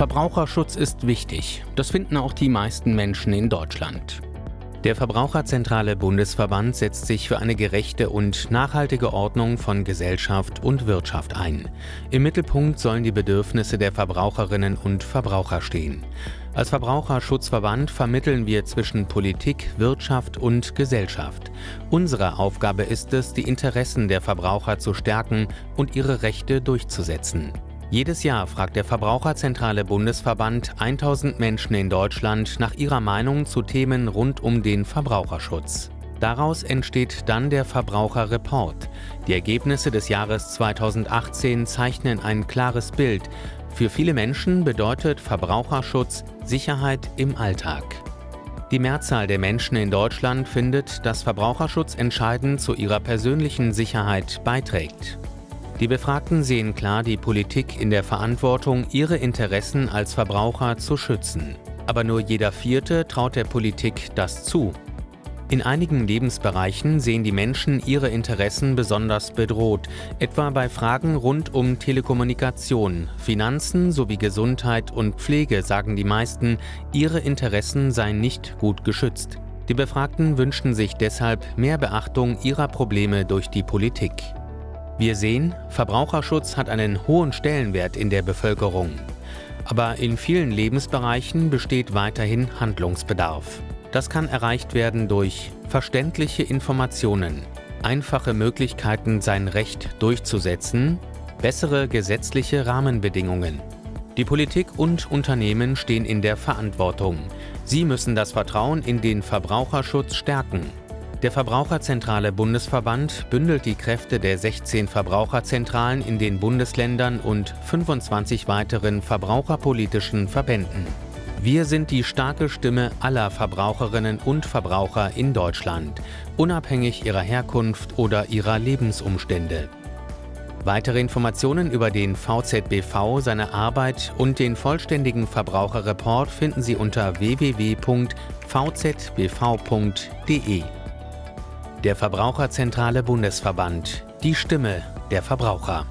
Verbraucherschutz ist wichtig. Das finden auch die meisten Menschen in Deutschland. Der Verbraucherzentrale Bundesverband setzt sich für eine gerechte und nachhaltige Ordnung von Gesellschaft und Wirtschaft ein. Im Mittelpunkt sollen die Bedürfnisse der Verbraucherinnen und Verbraucher stehen. Als Verbraucherschutzverband vermitteln wir zwischen Politik, Wirtschaft und Gesellschaft. Unsere Aufgabe ist es, die Interessen der Verbraucher zu stärken und ihre Rechte durchzusetzen. Jedes Jahr fragt der Verbraucherzentrale Bundesverband 1000 Menschen in Deutschland nach ihrer Meinung zu Themen rund um den Verbraucherschutz. Daraus entsteht dann der Verbraucherreport. Die Ergebnisse des Jahres 2018 zeichnen ein klares Bild. Für viele Menschen bedeutet Verbraucherschutz Sicherheit im Alltag. Die Mehrzahl der Menschen in Deutschland findet, dass Verbraucherschutz entscheidend zu ihrer persönlichen Sicherheit beiträgt. Die Befragten sehen klar die Politik in der Verantwortung, ihre Interessen als Verbraucher zu schützen. Aber nur jeder Vierte traut der Politik das zu. In einigen Lebensbereichen sehen die Menschen ihre Interessen besonders bedroht, etwa bei Fragen rund um Telekommunikation, Finanzen sowie Gesundheit und Pflege sagen die meisten, ihre Interessen seien nicht gut geschützt. Die Befragten wünschen sich deshalb mehr Beachtung ihrer Probleme durch die Politik. Wir sehen, Verbraucherschutz hat einen hohen Stellenwert in der Bevölkerung. Aber in vielen Lebensbereichen besteht weiterhin Handlungsbedarf. Das kann erreicht werden durch verständliche Informationen, einfache Möglichkeiten, sein Recht durchzusetzen, bessere gesetzliche Rahmenbedingungen. Die Politik und Unternehmen stehen in der Verantwortung. Sie müssen das Vertrauen in den Verbraucherschutz stärken der Verbraucherzentrale Bundesverband bündelt die Kräfte der 16 Verbraucherzentralen in den Bundesländern und 25 weiteren verbraucherpolitischen Verbänden. Wir sind die starke Stimme aller Verbraucherinnen und Verbraucher in Deutschland, unabhängig ihrer Herkunft oder ihrer Lebensumstände. Weitere Informationen über den VZBV, seine Arbeit und den vollständigen Verbraucherreport finden Sie unter www.vzbv.de. Der Verbraucherzentrale Bundesverband. Die Stimme der Verbraucher.